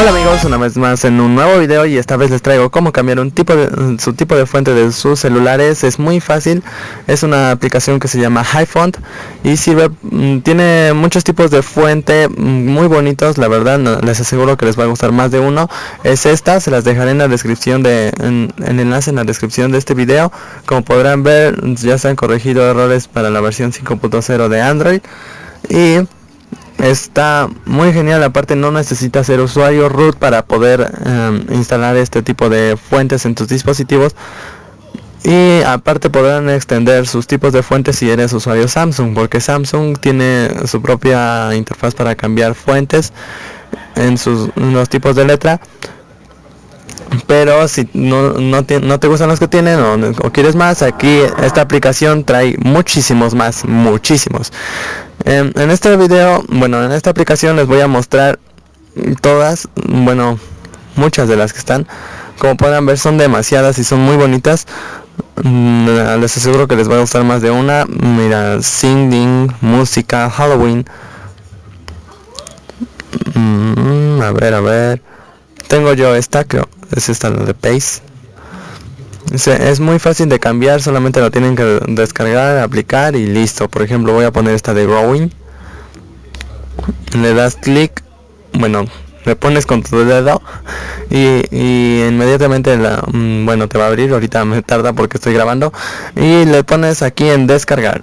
Hola amigos, una vez más en un nuevo video y esta vez les traigo cómo cambiar un tipo de, su tipo de fuente de sus celulares. Es muy fácil, es una aplicación que se llama HiFont y sirve, mm, tiene muchos tipos de fuente mm, muy bonitos, la verdad les aseguro que les va a gustar más de uno. Es esta, se las dejaré en la descripción de, en, el enlace en la descripción de este video. Como podrán ver ya se han corregido errores para la versión 5.0 de Android y está muy genial aparte no necesitas ser usuario root para poder em, instalar este tipo de fuentes en tus dispositivos. Y aparte podrán extender sus tipos de fuentes si eres usuario Samsung porque Samsung tiene su propia interfaz para cambiar fuentes en sus los tipos de letra pero si no, no, te, no te gustan los que tienen o, quieres más, aquí esta aplicación trae muchísimos más, muchísimos. En, en este video, bueno, en esta aplicación les voy a mostrar todas, bueno, muchas de las que están. Como pueden ver son demasiadas y son muy bonitas. Mm, les aseguro que les va a gustar más de una. Mira, singing, música, Halloween. Mm, a ver, a ver. Tengo yo esta, creo es esta la de Pace. Es muy fácil de cambiar solamente lo tienen que descargar aplicar y listo. Por ejemplo voy a poner esta de growing. Le das clic bueno le pones con tu dedo y, y, inmediatamente la mm, bueno te va a abrir ahorita me tarda porque estoy grabando y le pones aquí en descargar.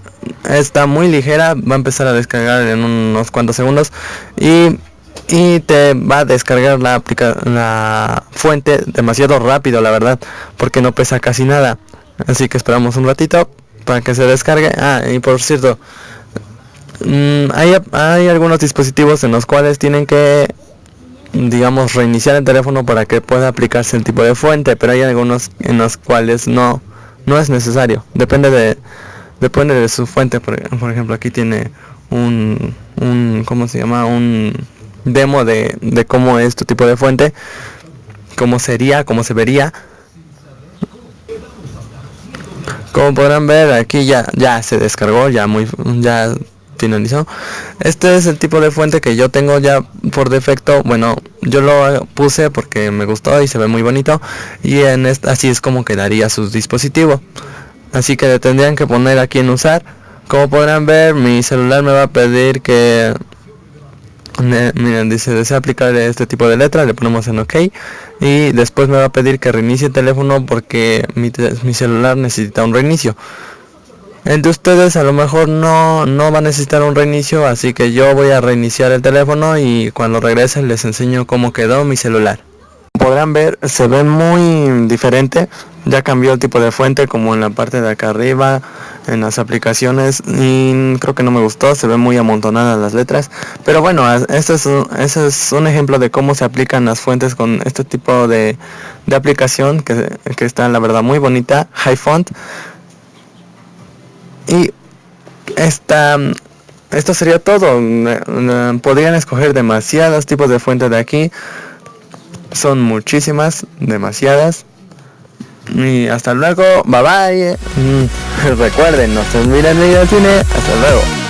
Está muy ligera va a empezar a descargar en unos cuantos segundos y y te va a descargar la, la fuente demasiado rápido la verdad porque no pesa casi nada. Así que esperamos un ratito para que se descargue. Ah y por cierto mm, hay, hay algunos dispositivos en los cuales tienen que digamos reiniciar el teléfono para que pueda aplicarse el tipo de fuente pero hay algunos en los cuales no no es necesario. Depende de depende de su fuente. Por, por ejemplo aquí tiene un un cómo se llama un demo de, de cómo es tu tipo de fuente, cómo sería, cómo se vería. Como podrán ver aquí ya, ya se descargó, ya muy ya finalizó. Este es el tipo de fuente que yo tengo ya por defecto. Bueno, yo lo puse porque me gustó y se ve muy bonito. Y en esta, así es como quedaría su dispositivo. Así que le tendrían que poner aquí en usar. Como podrán ver, mi celular me va a pedir que miren dice desea aplicar este tipo de letra le ponemos en ok y después me va a pedir que reinicie el teléfono porque mi, celular necesita un reinicio. Entre ustedes a lo mejor no, no va a necesitar un reinicio así que yo voy a reiniciar el teléfono y cuando regrese les enseño cómo quedó mi celular. Podrán ver se ve muy diferente ya cambió el tipo de fuente como en la parte de acá arriba en las aplicaciones y creo que no me gustó se ven muy amontonadas las letras. Pero bueno este es un, es un ejemplo de cómo se aplican las fuentes con este tipo de, de aplicación que, que, está la verdad muy bonita high font y esta esto sería todo. Podrían escoger demasiados tipos de fuentes de aquí. Son muchísimas demasiadas y hasta luego, bye bye. Mm, recuerden, no se olviden de ir al cine. Hasta luego.